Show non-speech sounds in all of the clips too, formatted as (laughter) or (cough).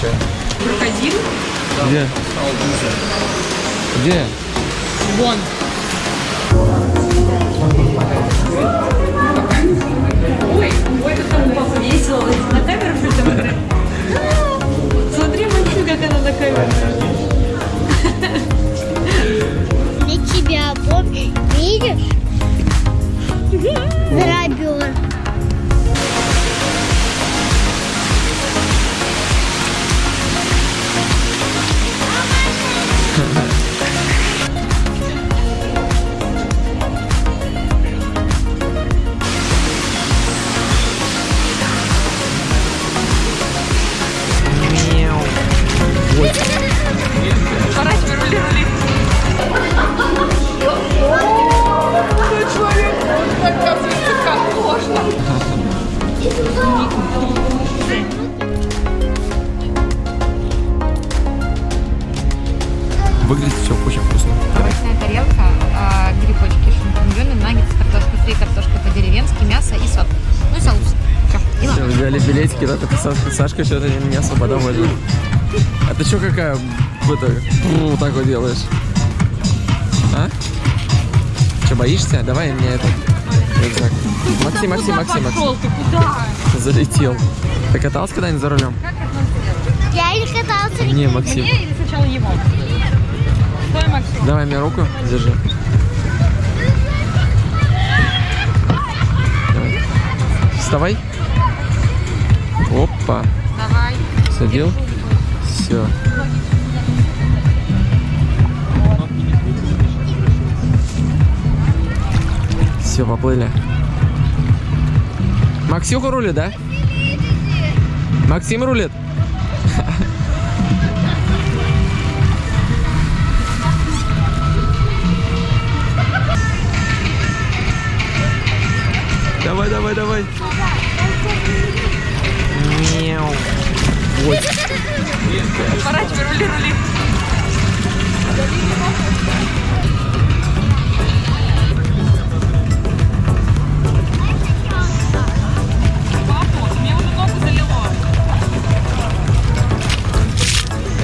чай. Крокодил? Где? Где? Вон. Ой, ой, как там папа весело. На камеру что смотри. Смотри, Максим, как она на камеру. На тебя помнишь? Видишь? Дробер. Сашка, что-то не особо довольна. А ты что какая, это, вот так вот делаешь? А? Что, боишься? Давай мне это, рюкзак. Максим, Максим, Максим, Максим. Пошел ты куда? Залетел. Ты катался когда-нибудь за рулем? Я не катался. Не, Максим. Мне или сначала его? Стой, Максим. Давай мне руку, держи. Давай. Вставай. Опа. Давай. Садил. Все. Все, поплыли. Максюха рулит, да? Максим рулит? (laughs) Давай, давай, давай. Ой. Поворачивай, рули, рули.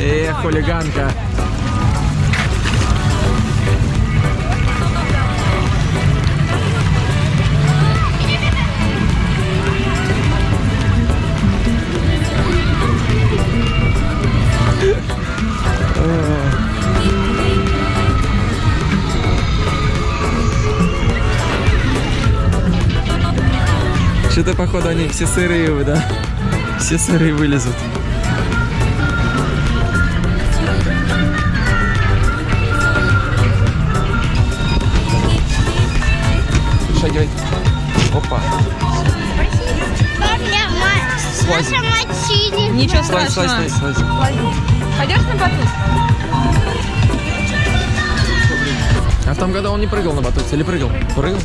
Эх, хулиганка. Что-то, походу, они все сырые, да? Все сырые вылезут. Шагивай. Опа. Слазь. Наша мочили. Ничего Слазь, слазь, страшного. слазь, слазь. Пойдешь на батут? А в том году он не прыгал на батуте или прыгал? Прыгал?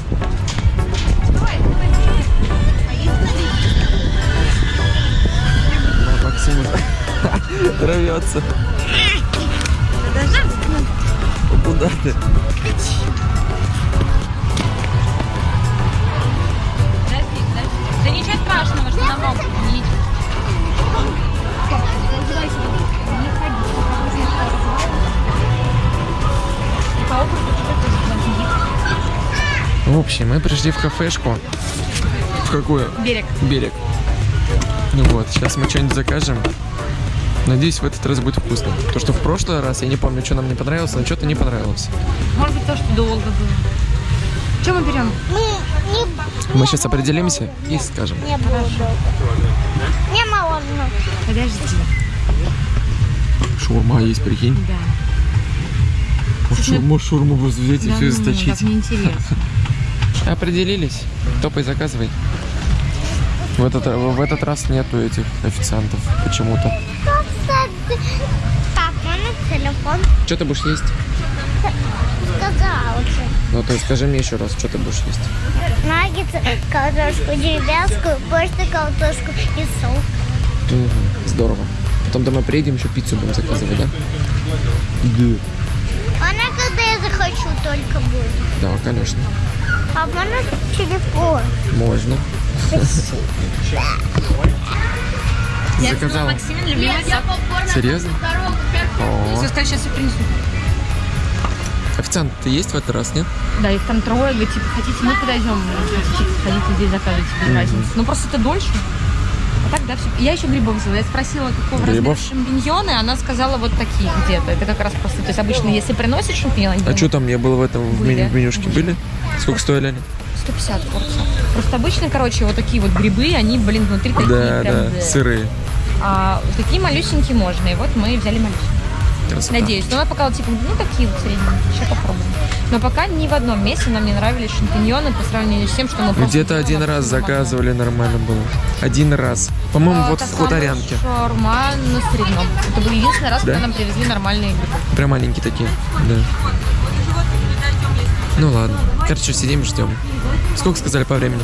Ну, Максим рвется. Куда ты? Да ничего страшного, что на мокром. В общем, мы пришли в кафешку. В какую? Берег. Берег. Ну вот, сейчас мы что-нибудь закажем. Надеюсь, в этот раз будет вкусно. То, что в прошлый раз, я не помню, что нам не понравилось, но что-то не понравилось. Может быть, то, что долго было. Что мы берем? Мы сейчас определимся и скажем. не буду. Не можно. Подожди. Шаурма есть, прикинь. Да. Может, шаурму, шаурму просто взять и Да все ну, источить. так неинтересно. Определились. Топай, заказывай. В этот, в этот раз нету этих официантов почему-то. Телефон Что ты будешь есть? сказала уже. Ну, то скажи мне еще раз, что ты будешь есть? Наггетсы, картошку деревенскую, просто картошку и соус. Мгм, здорово. Потом домой приедем, еще пиццу будем заказывать, да? Да. Она когда я захочу только будет. Да, конечно. А можно телефон? Можно. Я Заказала. Максимин любимый сок. Серьезно? О, Все, сказали, сейчас я принесу. официант, ты есть в этот раз, нет? Да, их там трое, говорит, типа, хотите, мы подойдем, хотите, хотите здесь заказывайте, без разницы. Ну, просто это дольше. А так, да, все. Я еще грибов взяла. Я спросила, какого Грибов? размера шампиньоны, она сказала вот такие где-то. Это как раз просто, то есть обычно, если приносят шампиньоны, А что там, я был в этом, в Были. меню- в менюшке были? Сколько стоили они? 150 порций. Просто обычно, короче, вот такие вот грибы, они, блин, внутри такие Да, прям... да, да. сырые. А такие малюсенькие можно. И вот мы взяли малюсенькие. Красота. Надеюсь. Но она пока вот, типа, ну такие вот средние. Сейчас попробуем. Но пока ни в одном месте нам не нравились шампиньоны по сравнению с тем, что мы Где-то один раз заказывали, нормально было. Один раз. По-моему, вот в хуторянке. Шаурма на Средном. Это был единственный раз, Да? когда нам привезли нормальные грибы. Прям маленькие такие. Да. Ну ладно. Короче, сидим, ждем. Сколько сказали по времени?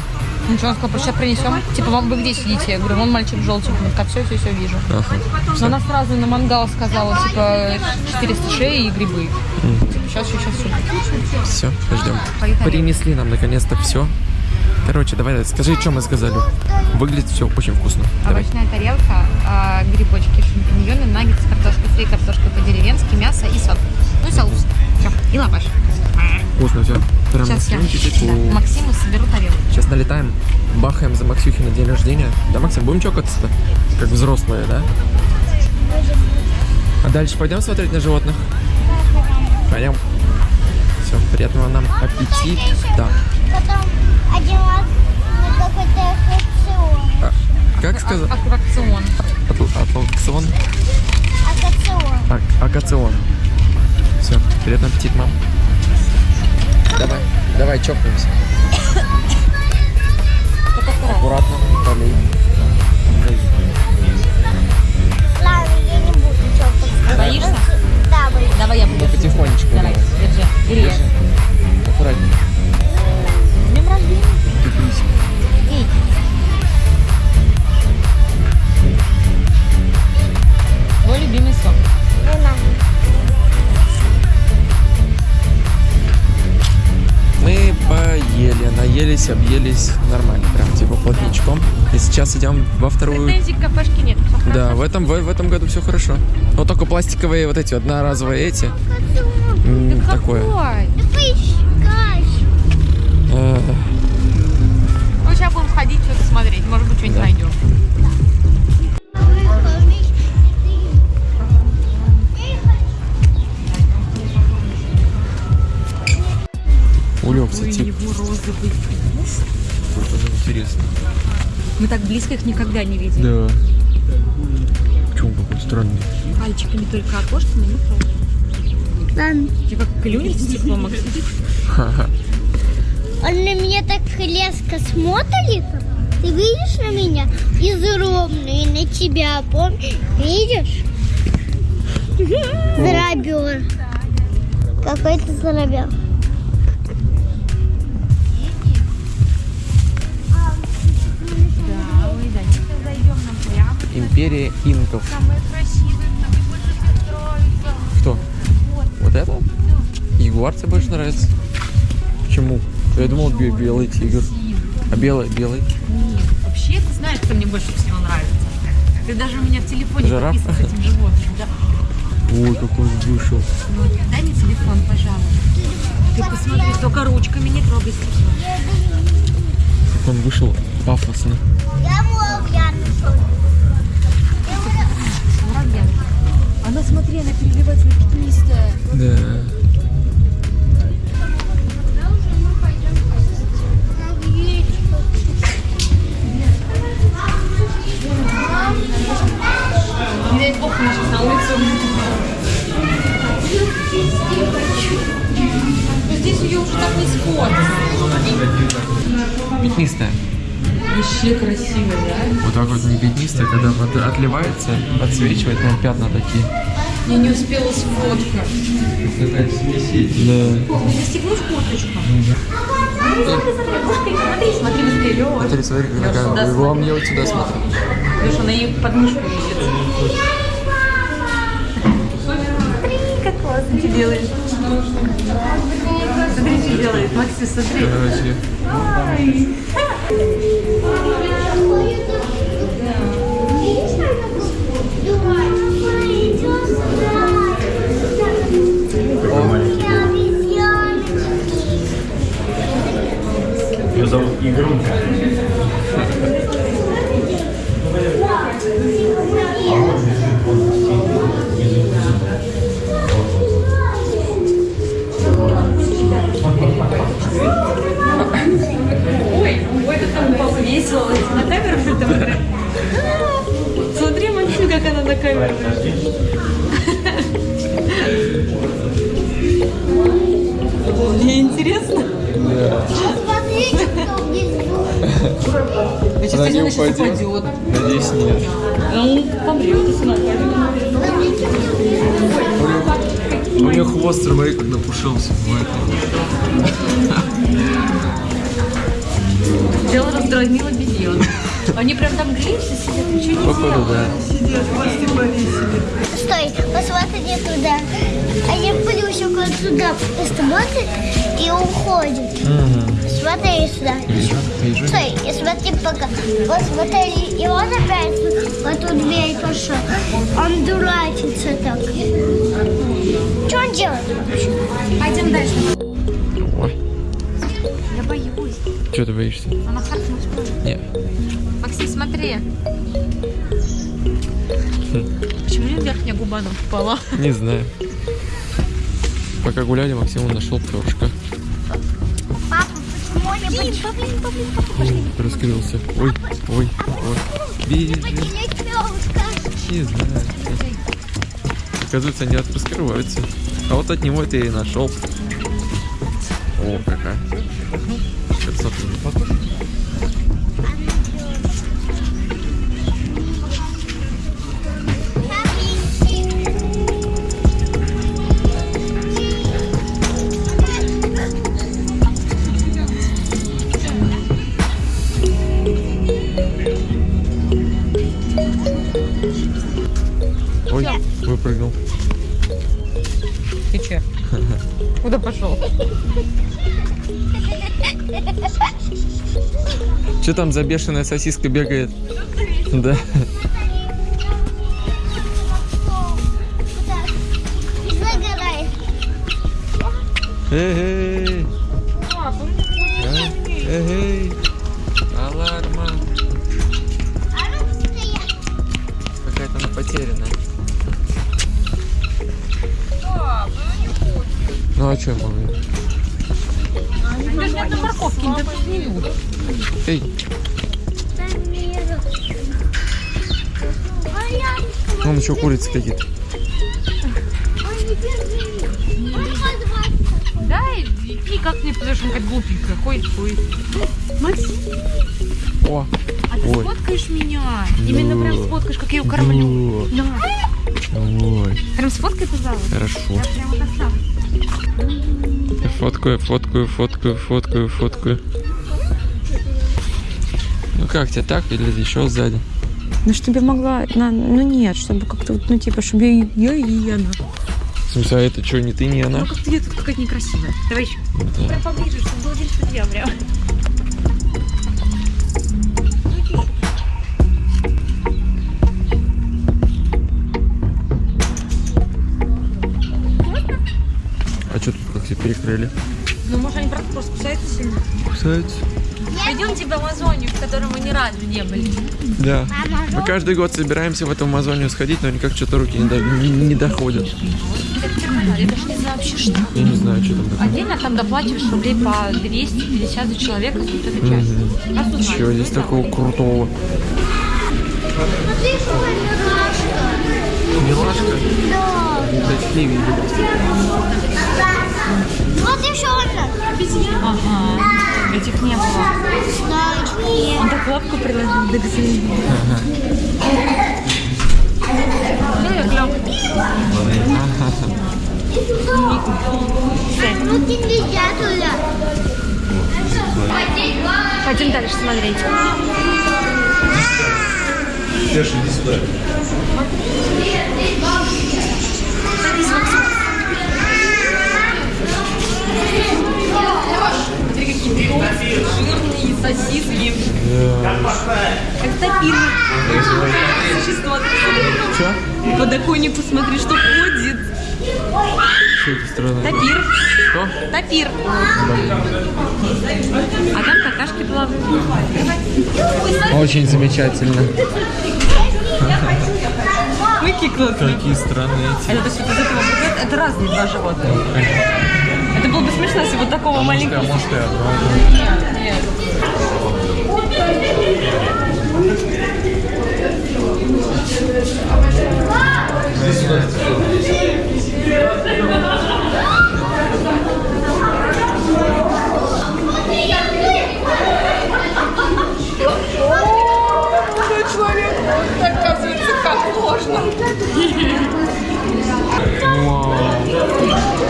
Ничего, он сказал, просто сейчас принесем. Типа, вам вы где сидите? Я говорю, вон мальчик в желтеньком. Так, все, все, все, вижу. Ага. Но она сразу на мангал сказала, типа, 400 шеи и грибы. Типа, сейчас, сейчас, сейчас. Все, ждем. Поехали. Принесли нам наконец-то все. Короче, давай, скажи, что мы сказали. Выглядит все очень вкусно. Давай. Овощная тарелка, а, грибочки, шампиньоны, наггетсы, картошка фри, картошка по-деревенски, мясо и сок. Ну и соус. Все. И лаваш. Вкусно все. Прям Сейчас я да, Максиму соберу тарелку. Сейчас налетаем, бахаем за Максюхи на день рождения. Да, Максим, будем чокаться-то? Как взрослые, да? А дальше пойдем смотреть на животных? Пойдем. Все, приятного нам аппетита. Потом один раз на какой-то аттракцион. А, как сказать? Аттракцион. Атлакцион? Аттракцион. А- Акацион. Все, приятного аппетита, мам. Давай, давай, чокнемся. Аккуратно, полей. Ладно, я не буду чокаться. Боишься? Да, боюсь. Давай я буду. Потихонечку Давай, давай. держи. Бери. Держи. Аккуратнее. Наелись, объелись нормально, прям типа плотничком. И сейчас идем во вторую. Претензий к кафешке нет. Да, в этом, в, в этом году все хорошо. Но только пластиковые вот эти, одноразовые эти. м, такое. Какой? Да поискай. Э, Ну, сейчас будем ходить, что-то смотреть. Может быть, что-нибудь найдем. Улегся тип. его розовый вкус. Тоже интересно. Мы так близко их никогда не видели. Да. Почему какой странный? Пальчиками только окошко, но не трогай. Ладно. Ты как клюнешь стекло, Максим? Он на меня так резко смотрит. Ты видишь на меня? Изумрудно. И на тебя, помнишь? Видишь? Зарабер. Какой ты зарабер. Империя инков. Что. Кто? Вот это? Ягуар тебе больше нравится? Почему? Я думал, бе- белый тигр. А белый, белый? Нет, вообще, ты знаешь, кто мне больше всего нравится? Ты даже у меня в телефоне Жираф? с этим животным. Да. Ой, какой он вышел. Ну, дай мне телефон, пожалуйста. Ты посмотри, только ручками не трогай. Как он вышел пафосно. Я мог, я нашел. Она, смотри, она переливается на пятнистая. Да. Не дай бог, мы сейчас на улицу. Здесь ее уже так не сфоткать. Пятнистая. Вообще красиво, да? Вот так вот не пятнистая, когда вот отливается, пятна такие. Я не успела сфоткать. Да. Ты застегнешь курточку? Смотри, смотри, смотри быстрее, Лёш. Смотри, смотри, какая. Вам я вот сюда смотрю. Леша, она ей под мышку видит. Смотри, как классно ты делаешь. Смотри, что делает. Макси, смотри. Короче. Ой, ой, как там папы весело. На камеру что там? Смотри, Максим, как она на камеру. Мне интересно. Кто Я сейчас не упадет? Надеюсь, нет. Упадет. Смотрите, кто У нее хвост, смотри, как напушился. Дело раздразнил обезьян. Они прям там греются, сидят, ничего не Походу, да. Стой, посмотри туда. Они плюсик вот сюда посмотрит и уходит. Смотри сюда. Вижу, вижу. Стой, и смотри пока. Вот смотри, и он опять в эту дверь пошел. Он дурачится так. Что он делает вообще? Пойдем дальше. Ой, Я боюсь. что ты боишься? Она ли? Нет. Максим, смотри. Почему у меня верхняя губа нам впала? Не знаю. Пока гуляли, Максим нашел перышко. Папа, почему они почему? Раскрылся. Ой, ой, ой. Бежит. Не знаю. Оказывается, они раскрываются. А вот от него ты и нашел. О, какая. Красота. Что там за бешеная сосиска бегает? Да. Эй? Эй, аларма. Какая-то она потерянная. Ну а что я Даже на морковке не не любит. Эй, вон еще курицы какие-то. Да, и как мне потому что он как глупенькая. Ходит, ходит. Максим, О, а ты Ой. сфоткаешь меня? Именно прям Да. сфоткаешь, как я ее кормлю. Да. ой, Прям сфоткай, пожалуйста. хорошо. Я прям вот так сам. Фоткаю, фоткаю, фоткаю, фоткаю, фоткаю. Ну как тебе так или еще сзади? Ну, чтобы я могла... на- Ну, нет, чтобы как-то, вот, ну, типа, чтобы я, и- я и она. В смысле, а это что, не ты, не она? Ну, как-то я тут какая-то некрасивая. Давай еще. Да. Прям поближе, чтобы было видно, что я прям. Все перекрыли? Ну, может, они просто просто кусаются сильно. Кусаются? Пойдемте в Амазонию, в которой мы ни разу не были. Да. Мы каждый год собираемся в эту Амазонию сходить, но никак что-то руки не, до- не- не доходят. Я даже не знаю вообще, что. Я не знаю, что там такое. Отдельно там доплачиваешь рублей по 250 за человека, вот эта часть. Узнаешь, Чего здесь ну, да. такого крутого? милашка. Да. Кстати, не видел. Вот еще одна. Ага. Этих не было. Да, нет. Он так лапку приложил. Руки нельзя туда. Пойдем дальше смотреть. Смотри, Существо. Что? Подоконнику смотри, что ходит. Что это странно? Тапир. Что? Тапир. А там какашки плавают. Очень замечательно. Какие классные. Какие странные эти. Это, то есть вот из этого это разные два животных. Это было бы смешно, если вот такого маленького... может и огромные. Нет, нет.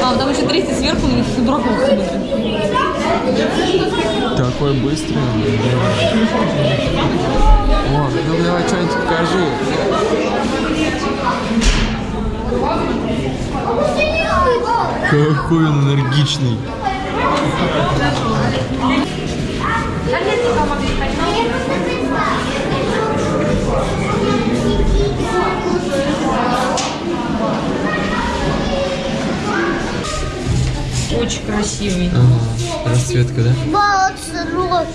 А, там еще третий сверху, на дураков смотрит. Такой быстрый. Ну давай что-нибудь покажи. Какой он энергичный. Очень красивый. Ага, расцветка, да? Молодцы, рот.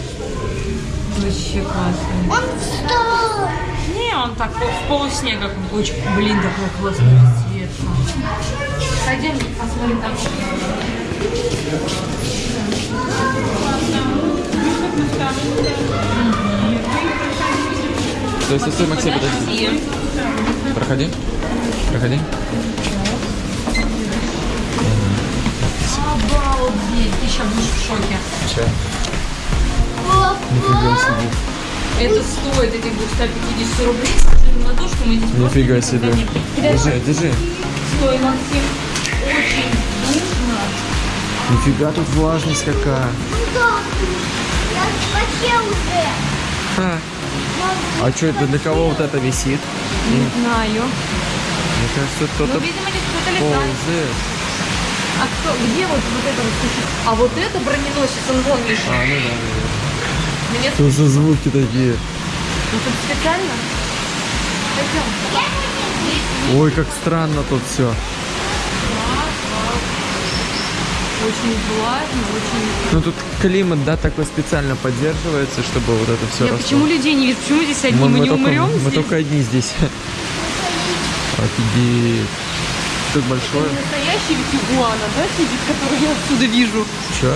Вообще классный. Он встал. Не, он так в полуснега какой-то. Очень, блин, такой классный расцветка. Пойдем посмотрим там. То есть, стой, Максим, подожди. Подожди. Проходи. Проходи. Обалдеть, ты сейчас будешь в шоке. Че? Нифига себе. Это стоит этих 250 рублей на то, что мы здесь Нифига себе. Держи, держи. Стой, Максим. Очень нужно. Нифига тут влажность какая. Я вообще уже. А, а что это для кого вот это висит? Не знаю. Мне кажется, Ну, кто-то видимо, летает. ползает. А кто, где вот, вот это вот? А вот это броненосец, он вон лежит. А, ну да, да, Мне. Что за звуки такие? ну, тут специально. Пойдем. Ой, как странно тут все. Очень влажно, очень... Ну тут климат, да, такой специально поддерживается, чтобы вот это все Я почему людей не вижу? Почему здесь одни? Мы, Мы, мы не только, умрем мы здесь? только одни здесь. Офигеть. Тут большое. Настоящий ведь игуана, да, сидит, который я отсюда вижу? Че?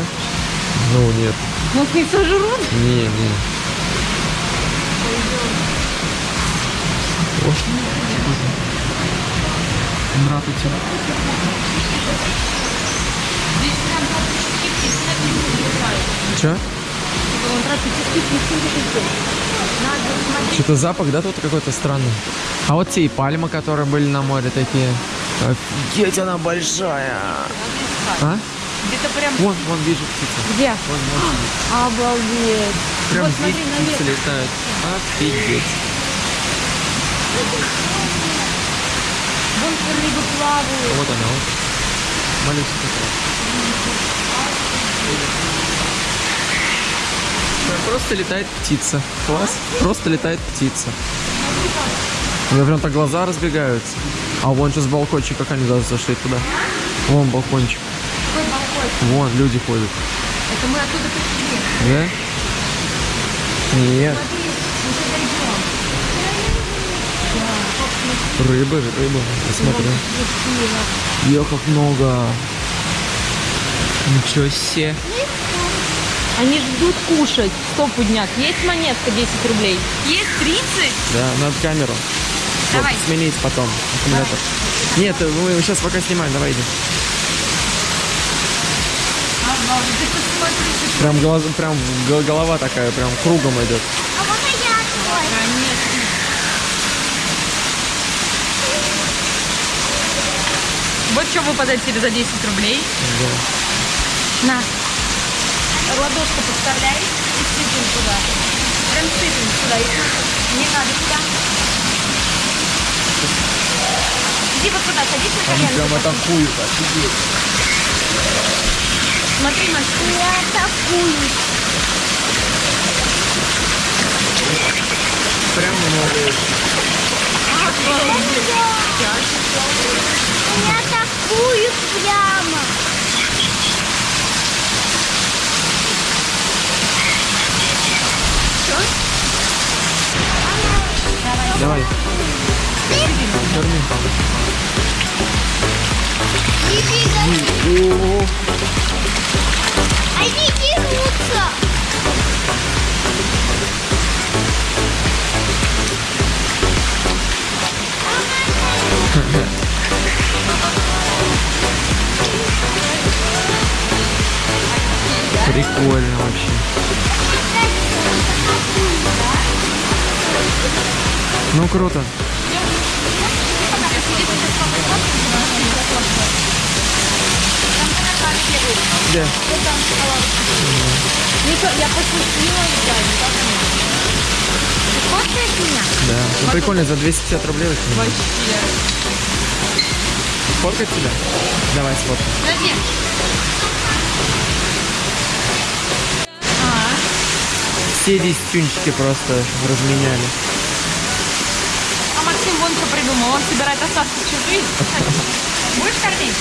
Ну нет. Нас не сожрут? Не, не. Здравствуйте. Че? Что-то запах, да, тут какой-то странный. А вот те и пальмы, которые были на море такие. Офигеть, она большая. А? Где-то прям... Вон, вон вижу птицу. Где? Вон, вон. Обалдеть. Прям вот здесь смотри, птицы наверх. летают. Офигеть. Вон рыбы плавают. Вот она, вот. Малюсенькая. Просто летает птица. Класс. Просто летает птица. У меня прям так глаза разбегаются. А вон сейчас балкончик, как они даже зашли туда. Вон балкончик. Вон люди ходят. Это мы оттуда пришли. Да? Нет. Рыбы, рыбы. Посмотри. Ё, как много. Ничего себе. Они ждут кушать. Стопудняк. Есть монетка 10 рублей? Есть 30? Да, надо камеру. Давай. Вот, сменить потом аккумулятор. Нет, мы сейчас пока снимаем, давай иди. Обалдеть. Ты посмотри, Прям, глаз, прям го- голова такая, прям кругом идет. А можно я твой? Конечно. Вот что выпадает тебе за 10 рублей. На. Ладошку подставляй и сыпем туда. Прям сыпем туда. Не надо туда. Иди вот туда, садись на Они колено. прям атакуют, офигеть. Смотри, Максим. Я атакую. Прям много. Обалдеть. меня атакуют прямо. Давай. Корми. О, Они дерутся. Прикольно вообще. Ну круто. Где? Ничего, я пошутила, да, не так Сфоткаешь меня? Да. Ну прикольно, за 250 рублей очень. Вообще. Сфоткать тебя? Давай сфоткай. Подожди. А, Все десятюнчики просто разменяли. а Максим вон что придумал. Он собирает остатки чужих. (laughs) Будешь кормить?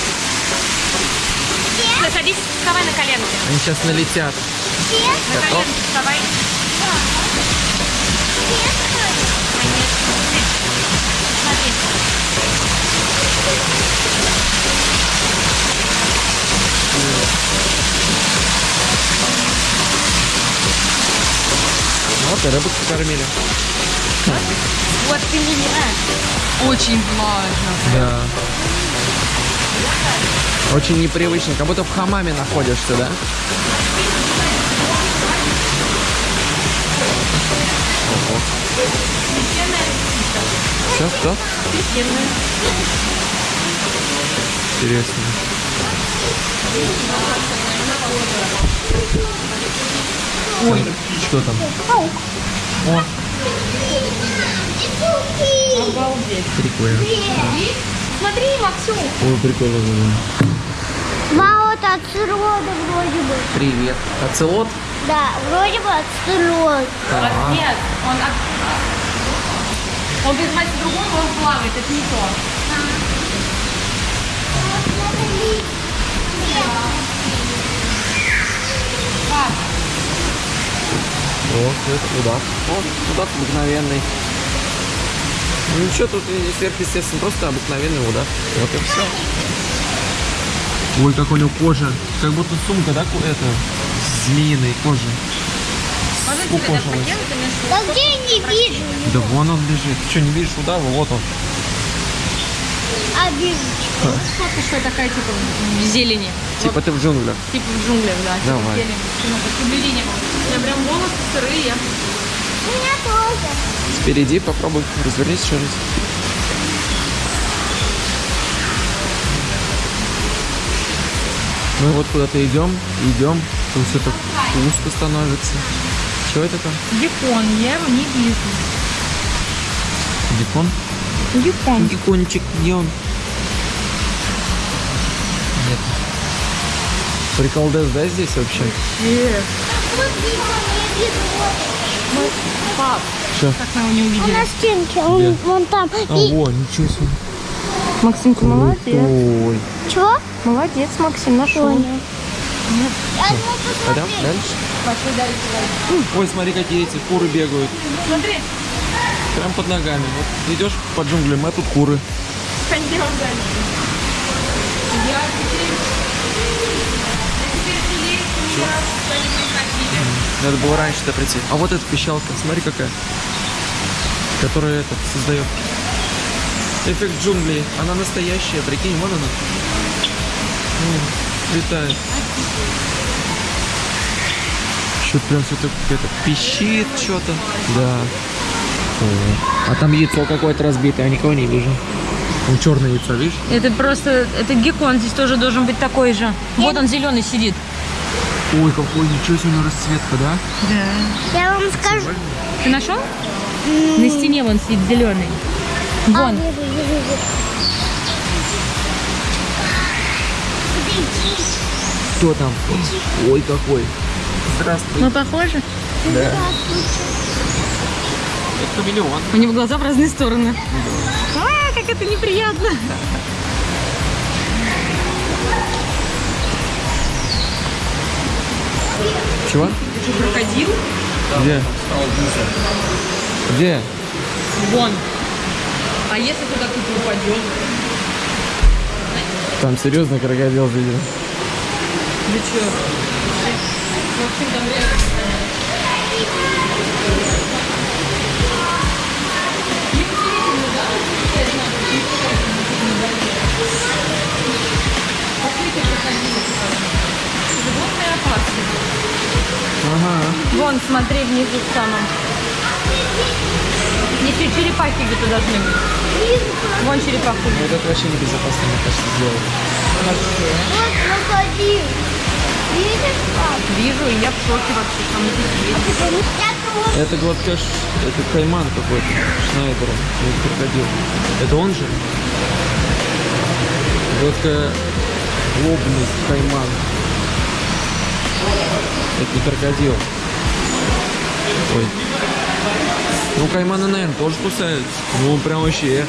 Всё, Садись, вставай на коленки. Они сейчас налетят. На Готов? коленки вставай. Конечно. Смотри. Вот и рыбок покормили. Вот ты меня. Очень влажно. Да. Очень непривычно, как будто в хамаме находишься, да? Ого. Что, что? Интересно. Ой, что там? О, Обалдеть. прикольно. Смотри, Максим. Ой, прикольно. Мама, вот отсырода вроде бы. Привет. Оцелот? Да, вроде бы отсырод. Так. Нет, он от... Он без мать другого он плавает, это не то. О, это удав. О, удав обыкновенный. Ну ничего тут не сверхъестественно, просто обыкновенный удав. Вот и все. Ой, как у него кожа. Как будто сумка, да, это, змеиной кожи. мне Да где я не вижу? Да вон он лежит. Ты что, не видишь удава? Вот он. А вижу. фотка, что такая, типа, в зелени. Типа ты в джунглях. Типа в джунглях, да. типа Давай. в зелени. Ну, как соблюдение. У меня прям волосы сырые. У меня тоже. Впереди попробуй, развернись еще раз. Мы вот куда-то идем, идем, тут все так узко становится. Что это там? Геккон, я его не вижу. Дикон? Геккон. Дикончик, где он? Нет. Приколдес, да, здесь вообще? Вот вижу. Пап, Что? как мы его не Он увидели? на стенке, он Где? вон там. А, И во, ничего себе. Максимка, Ой. чего? Молодец, Максим, нашел. Понял. Пойдем дальше? Пошли дальше. Ой, смотри, какие эти куры бегают. Смотри, Прям под ногами. Вот идешь по джунглям, а тут куры. пойдем дальше. Я теперь... Я теперь меня сюда не пригласили. Надо было раньше-то прийти. А вот эта пищалка, смотри какая. Которая это создает. Эффект джунглей. Она настоящая, прикинь, вон она. М, летает. Что-то прям все это пищит что-то. Да. О. А там яйцо какое-то разбитое, я никого не вижу. Ну, черное яйцо, видишь? Это просто, это геккон здесь тоже должен быть такой же. Вот он зеленый сидит. Ой, какой, ничего себе у него расцветка, да? Да. Я вам скажу. Ты нашел? На стене вон сидит зеленый. А, Вон. Подойди. Кто там? Ой, какой. Здравствуй. Мы похожи? Да. Здравствуйте. Это хамелеон. У него глаза в разные стороны. А, как это неприятно. (laughs) Чего? Это что, крокодил? Где? Где? Вон. А если туда кто-то упадет? Там серьезно крокодил видел. Да что? В общем, там реально... Вон, смотри, внизу в самом. Если черепахи где-то должны быть. Вон черепаху. Ну, это вообще небезопасно, мне кажется, сделать. Вот крокодил. Видишь? Вижу, и я в шоке вообще. Там здесь есть. Я вот Это гладкаш, это кайман какой-то, Шнайдера, или крокодил. Это он же? Гладко лобный кайман. Это не крокодил. Ой. Ну, кайманы, наверное, тоже кусают. Ну, прям вообще.